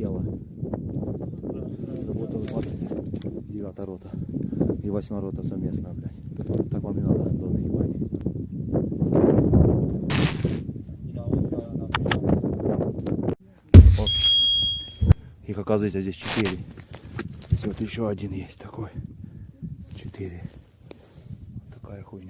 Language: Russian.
тело. Работала 29 рота и 8 рота совместно, блядь. Так вам и надо, Антон, ебать. Вот. Их оказывается здесь 4. Здесь вот еще один есть такой. 4. Вот такая хуйня.